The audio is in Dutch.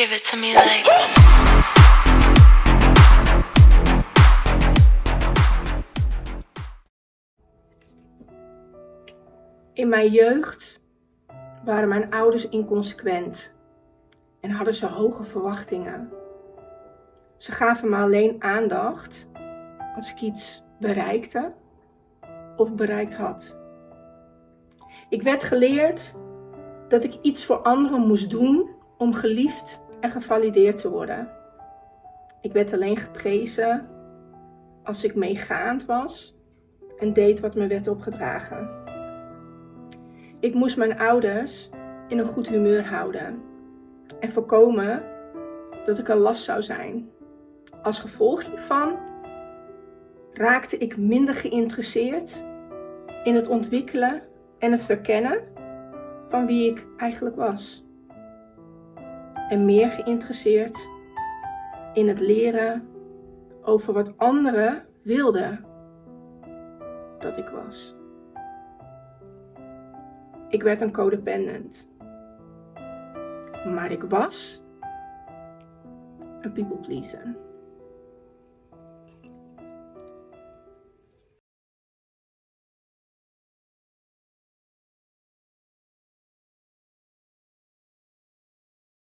Give it to me like. In mijn jeugd waren mijn ouders inconsequent en hadden ze hoge verwachtingen. Ze gaven me alleen aandacht als ik iets bereikte of bereikt had. Ik werd geleerd dat ik iets voor anderen moest doen om geliefd en gevalideerd te worden. Ik werd alleen geprezen als ik meegaand was en deed wat me werd opgedragen. Ik moest mijn ouders in een goed humeur houden en voorkomen dat ik een last zou zijn. Als gevolg hiervan raakte ik minder geïnteresseerd in het ontwikkelen en het verkennen van wie ik eigenlijk was. En meer geïnteresseerd in het leren over wat anderen wilden dat ik was. Ik werd een codependent. Maar ik was een people pleaser.